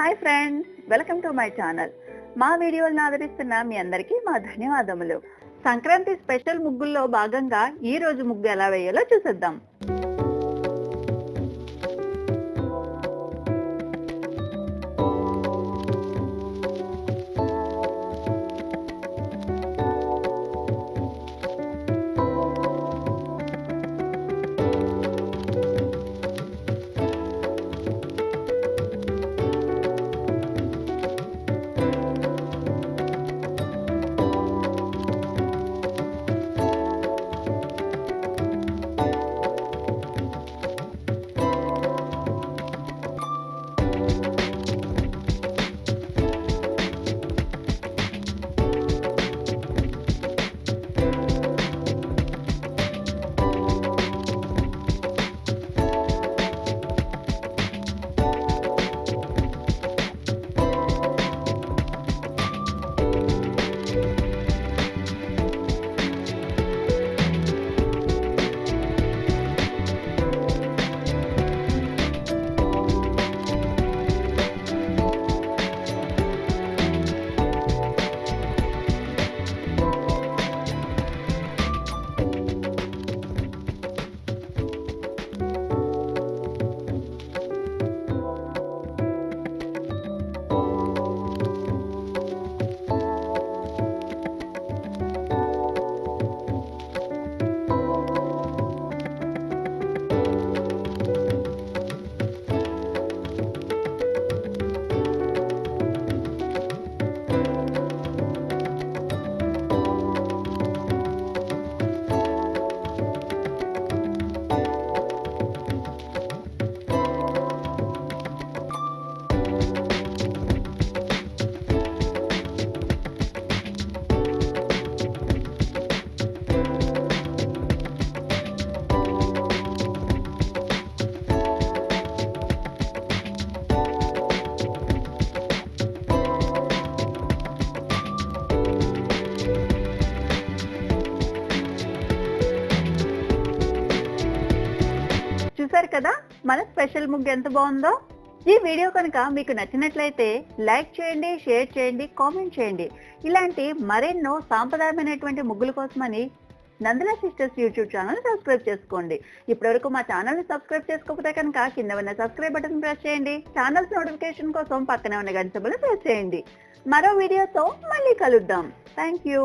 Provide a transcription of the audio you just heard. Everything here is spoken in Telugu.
Hi friends welcome to my channel. మా వీడియోలను ఆదరిస్తున్న మీ అందరికీ మా ధన్యవాదములు. సంక్రాంతి స్పెషల్ ముగ్గుల్లో భాగంగా ఈ రోజు ముగ్గు ఎలా వేయాలో చూసేద్దాం. చూసారు కదా? మన స్పెషల్ ముగ్గు ఎంత బాగుందో? ఈ వీడియో కనుక మీకు నచ్చినట్లయితే లైక్ చేయండి షేర్ చేయండి కామెంట్ చేయండి. ఇలాంటి మరెన్నో సాంప్రదాయమైనటువంటి ముగ్గుల కోసమని Nandana sisters YouTube channel subscribe చేసుకోండి. ఇప్పటివరకు మా ఛానల్ని సబ్స్క్రైబ్ చేసుకోకపోతే కనుక కింద ఉన్న సబ్స్క్రైబ్ బటన్ ప్రెస్ చేయండి. ఛానల్స్ నోటిఫికేషన్ కోసం పక్కనే ఉన్న గంట ప్రెస్ చేయండి. మరో వీడియోతో మళ్ళీ కలుద్దాం. Thank you